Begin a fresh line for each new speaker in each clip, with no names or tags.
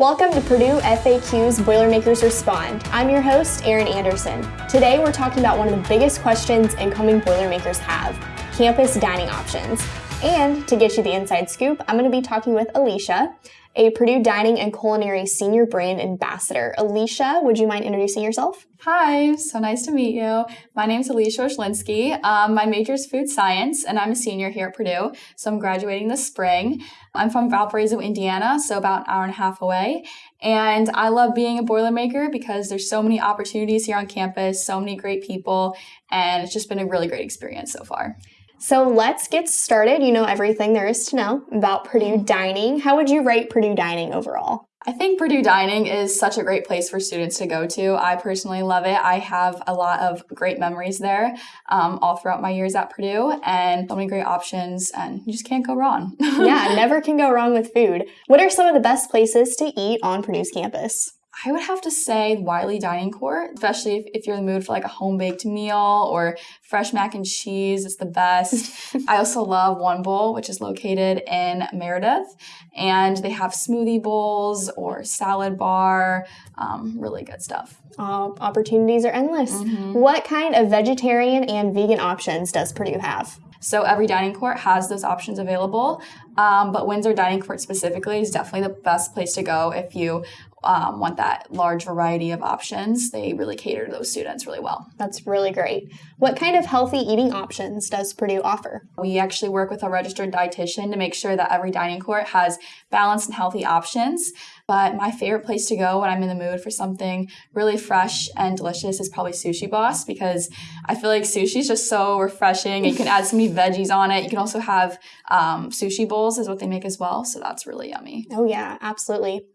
Welcome to Purdue FAQ's Boilermakers Respond. I'm your host, Erin Anderson. Today we're talking about one of the biggest questions incoming Boilermakers have, campus dining options. And to get you the inside scoop, I'm going to be talking with Alicia, a Purdue Dining and Culinary Senior Brand Ambassador. Alicia, would you mind introducing yourself?
Hi, so nice to meet you. My name is Alicia Oshlinsky. Um, my major is food science, and I'm a senior here at Purdue, so I'm graduating this spring. I'm from Valparaiso, Indiana, so about an hour and a half away. And I love being a Boilermaker because there's so many opportunities here on campus, so many great people, and it's just been a really great experience so far.
So let's get started. You know everything there is to know about Purdue Dining. How would you rate Purdue Dining overall?
I think Purdue Dining is such a great place for students to go to. I personally love it. I have a lot of great memories there um, all throughout my years at Purdue and so many great options, and you just can't go wrong.
yeah, never can go wrong with food. What are some of the best places to eat on Purdue's campus?
I would have to say Wiley Dining Court, especially if, if you're in the mood for like a home baked meal or fresh mac and cheese. It's the best. I also love One Bowl, which is located in Meredith, and they have smoothie bowls or salad bar. Um, really good stuff.
Uh, opportunities are endless. Mm-hmm. What kind of vegetarian and vegan options does Purdue have?
So every dining court has those options available, um, but Windsor Dining Court specifically is definitely the best place to go if you um, want that large variety of options, they really cater to those students really well.
That's really great. What kind of healthy eating options does Purdue offer?
We actually work with a registered dietitian to make sure that every dining court has balanced and healthy options. But my favorite place to go when I'm in the mood for something really fresh and delicious is probably Sushi Boss because I feel like sushi is just so refreshing. You can add so many veggies on it. You can also have um, sushi bowls, is what they make as well. So that's really yummy.
Oh, yeah, absolutely.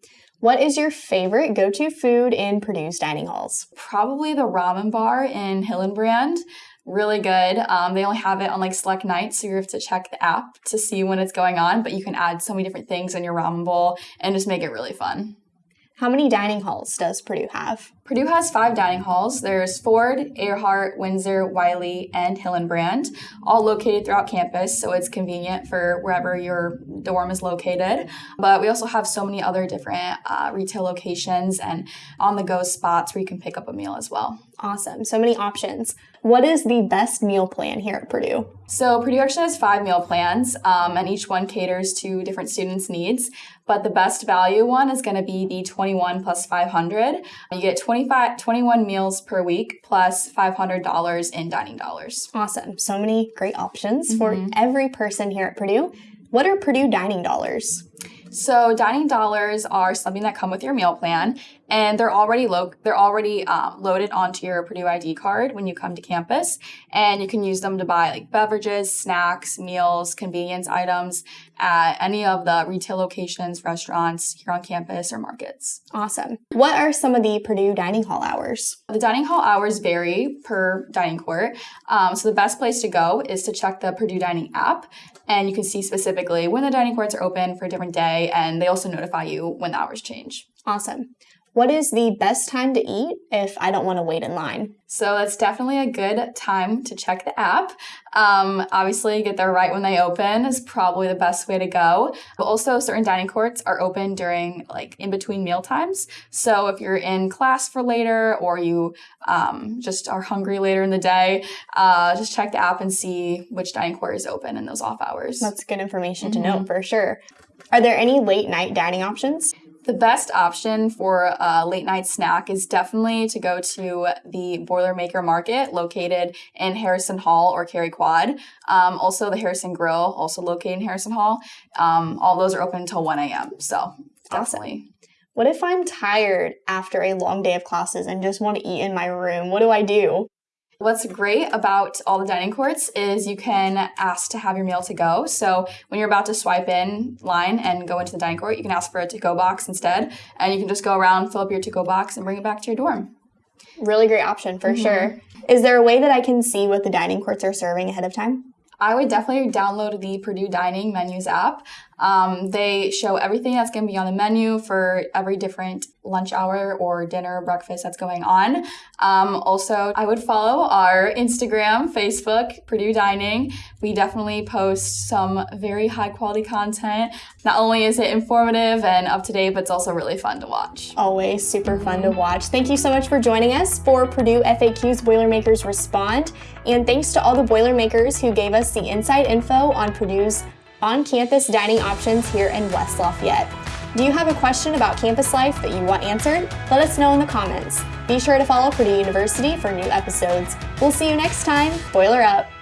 What is your favorite go to food in Purdue's dining halls?
Probably the ramen bar in Hillenbrand. Really good. Um, they only have it on like select nights, so you have to check the app to see when it's going on, but you can add so many different things in your ramen bowl and just make it really fun.
How many dining halls does Purdue have?
Purdue has five dining halls. There's Ford, Earhart, Windsor, Wiley, and Hillenbrand, all located throughout campus, so it's convenient for wherever your dorm is located. But we also have so many other different uh, retail locations and on the go spots where you can pick up a meal as well.
Awesome. So many options. What is the best meal plan here at Purdue?
So, Purdue actually has five meal plans, um, and each one caters to different students' needs. But the best value one is going to be the 21 plus 500. You get 25, 21 meals per week plus $500 in dining dollars.
Awesome. So many great options mm-hmm. for every person here at Purdue. What are Purdue dining dollars?
So dining dollars are something that come with your meal plan, and they're already lo- they're already um, loaded onto your Purdue ID card when you come to campus, and you can use them to buy like beverages, snacks, meals, convenience items at any of the retail locations, restaurants here on campus or markets.
Awesome. What are some of the Purdue dining hall hours?
The dining hall hours vary per dining court, um, so the best place to go is to check the Purdue Dining app, and you can see specifically when the dining courts are open for a different day, and they also notify you when the hours change.
Awesome. What is the best time to eat if I don't want to wait in line?
So that's definitely a good time to check the app. Um, obviously, get there right when they open is probably the best way to go. But also, certain dining courts are open during like in between meal times. So if you're in class for later or you um, just are hungry later in the day, uh, just check the app and see which dining court is open in those off hours.
That's good information mm-hmm. to know for sure. Are there any late night dining options?
The best option for a late night snack is definitely to go to the Boilermaker Market located in Harrison Hall or Cary Quad. Um, also, the Harrison Grill, also located in Harrison Hall. Um, all those are open until 1 a.m. So, definitely.
Awesome. What if I'm tired after a long day of classes and just want to eat in my room? What do I do?
What's great about all the dining courts is you can ask to have your meal to go. So when you're about to swipe in line and go into the dining court, you can ask for a to go box instead, and you can just go around, fill up your to go box, and bring it back to your dorm.
Really great option for mm-hmm. sure. Is there a way that I can see what the dining courts are serving ahead of time?
I would definitely download the Purdue Dining Menus app. Um, they show everything that's going to be on the menu for every different lunch hour or dinner, breakfast that's going on. Um, also, I would follow our Instagram, Facebook, Purdue Dining. We definitely post some very high quality content. Not only is it informative and up to date, but it's also really fun to watch.
Always super fun to watch. Thank you so much for joining us for Purdue FAQ's Boilermakers Respond. And thanks to all the Boilermakers who gave us the inside info on Purdue's on campus dining options here in West Lafayette. Do you have a question about campus life that you want answered? Let us know in the comments. Be sure to follow Purdue University for new episodes. We'll see you next time. Boiler up!